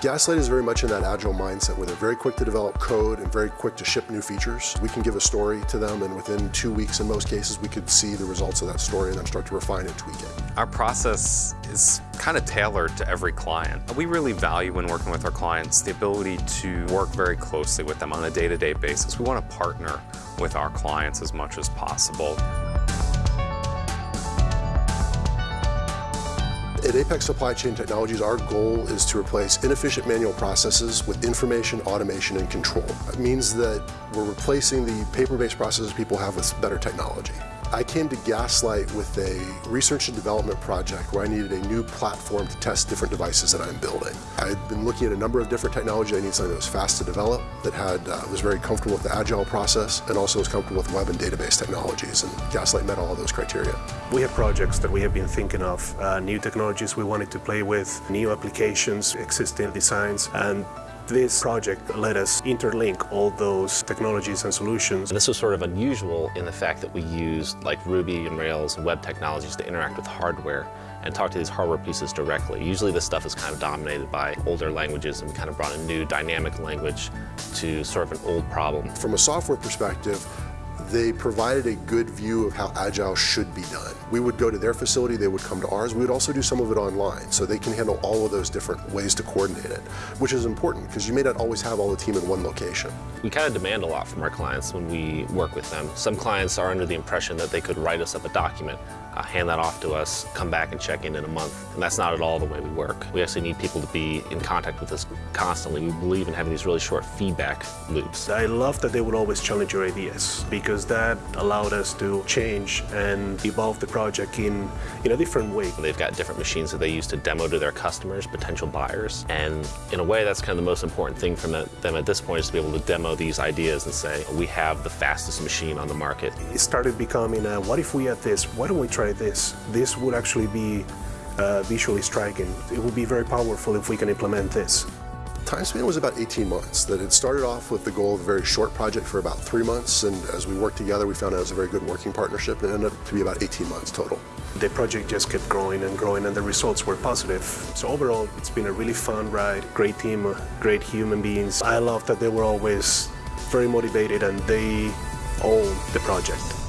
Gaslight is very much in that agile mindset where they're very quick to develop code and very quick to ship new features. We can give a story to them and within two weeks in most cases we could see the results of that story and then start to refine and tweak it. Our process is kind of tailored to every client. We really value when working with our clients the ability to work very closely with them on a day-to-day -day basis. We want to partner with our clients as much as possible. At Apex Supply Chain Technologies, our goal is to replace inefficient manual processes with information, automation, and control. It means that we're replacing the paper-based processes people have with better technology. I came to Gaslight with a research and development project where I needed a new platform to test different devices that I'm building. I'd been looking at a number of different technology. I needed something that was fast to develop, that had uh, was very comfortable with the agile process, and also was comfortable with web and database technologies, and Gaslight met all of those criteria. We have projects that we have been thinking of, uh, new technologies we wanted to play with, new applications, existing designs, and this project let us interlink all those technologies and solutions. And this was sort of unusual in the fact that we used like Ruby on Rails and web technologies to interact with hardware and talk to these hardware pieces directly. Usually this stuff is kind of dominated by older languages and we kind of brought a new dynamic language to sort of an old problem. From a software perspective, they provided a good view of how Agile should be done. We would go to their facility, they would come to ours. We would also do some of it online, so they can handle all of those different ways to coordinate it, which is important because you may not always have all the team in one location. We kind of demand a lot from our clients when we work with them. Some clients are under the impression that they could write us up a document uh, hand that off to us, come back and check in in a month. And that's not at all the way we work. We actually need people to be in contact with us constantly. We believe in having these really short feedback loops. I love that they would always challenge your ideas because that allowed us to change and evolve the project in, in a different way. They've got different machines that they use to demo to their customers, potential buyers. And in a way, that's kind of the most important thing from them at this point is to be able to demo these ideas and say, we have the fastest machine on the market. It started becoming, a, what if we had this? Why don't we try try this. This would actually be uh, visually striking. It would be very powerful if we can implement this. Time span was about 18 months. That it started off with the goal of a very short project for about three months, and as we worked together, we found it was a very good working partnership, and it ended up to be about 18 months total. The project just kept growing and growing, and the results were positive. So overall, it's been a really fun ride. Great team, uh, great human beings. I love that they were always very motivated, and they own the project.